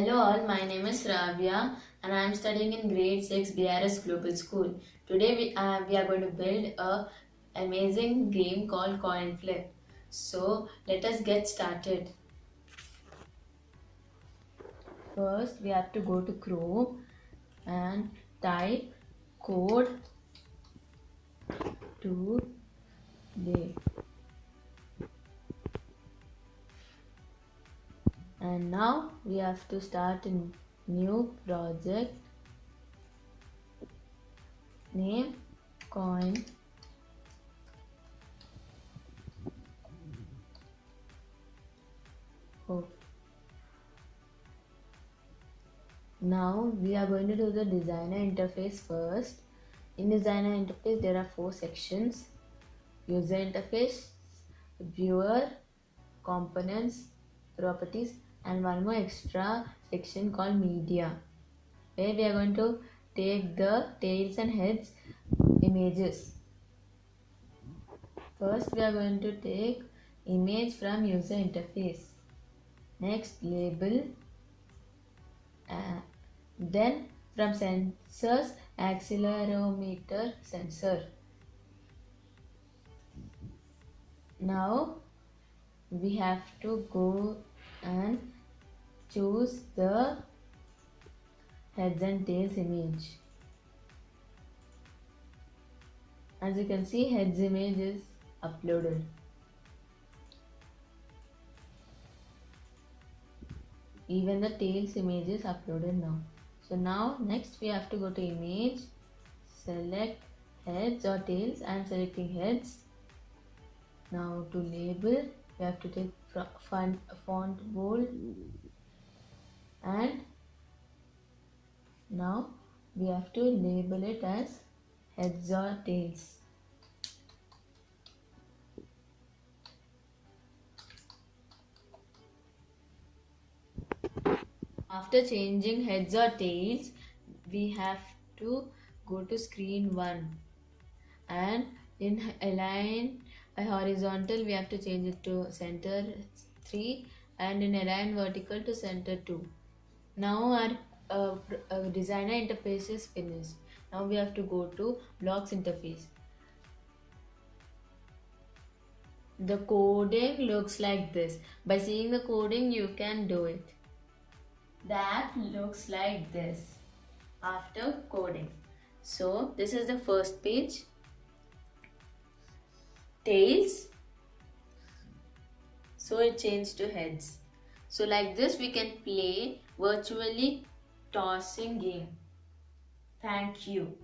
Hello all, my name is Ravya and I am studying in grade 6 BRS Global School. Today we, uh, we are going to build a amazing game called Coin Flip. So let us get started. First we have to go to Chrome and type code to and now we have to start a new project. Name coin. Oh. now we are going to do the designer interface first. In designer interface there are four sections. User interface viewer components properties and one more extra section called media where we are going to take the tails and heads images. First we are going to take image from user interface. Next label uh, then from sensors accelerometer sensor. Now we have to go and choose the heads and tails image. As you can see heads image is uploaded. Even the tails image is uploaded now. So now next we have to go to image, select heads or tails. Am selecting heads. Now to label we have to take font, font bold and now we have to label it as heads or tails after changing heads or tails we have to go to screen 1 and in align horizontal we have to change it to center 3 and in align vertical to center 2 now our uh, uh, designer interface is finished. Now we have to go to blocks interface. The coding looks like this. By seeing the coding you can do it. The app looks like this after coding. So this is the first page tails. So it changed to heads. So like this we can play virtually tossing game. Thank you